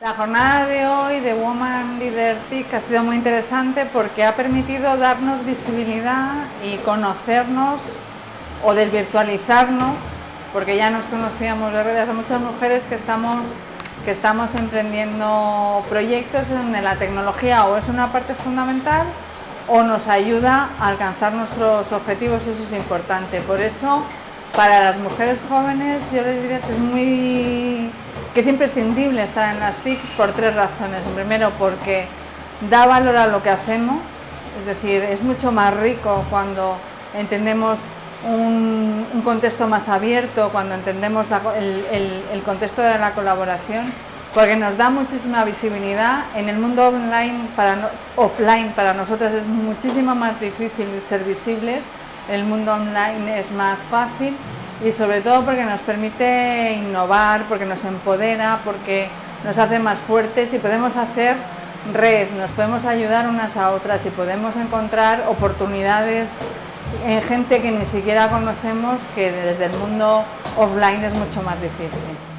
La jornada de hoy de Woman Leader TIC ha sido muy interesante porque ha permitido darnos visibilidad y conocernos o desvirtualizarnos, porque ya nos conocíamos de redes a muchas mujeres que estamos, que estamos emprendiendo proyectos donde la tecnología o es una parte fundamental o nos ayuda a alcanzar nuestros objetivos eso es importante. Por eso, para las mujeres jóvenes yo les diría que es muy que es imprescindible estar en las TIC por tres razones. Primero, porque da valor a lo que hacemos, es decir, es mucho más rico cuando entendemos un, contexto más abierto, cuando entendemos el, contexto de la colaboración, porque nos da muchísima visibilidad. En el mundo online, para, offline para nosotros es muchísimo más difícil ser visibles, en el mundo online es más fácil y sobre todo porque nos permite innovar, porque nos empodera, porque nos hace más fuertes y podemos hacer red, nos podemos ayudar unas a otras y podemos encontrar oportunidades en gente que ni siquiera conocemos que desde el mundo offline es mucho más difícil.